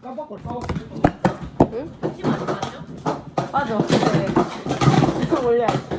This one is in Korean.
깜빡걸 까먹고 응? 빠져. 네. 올려야지.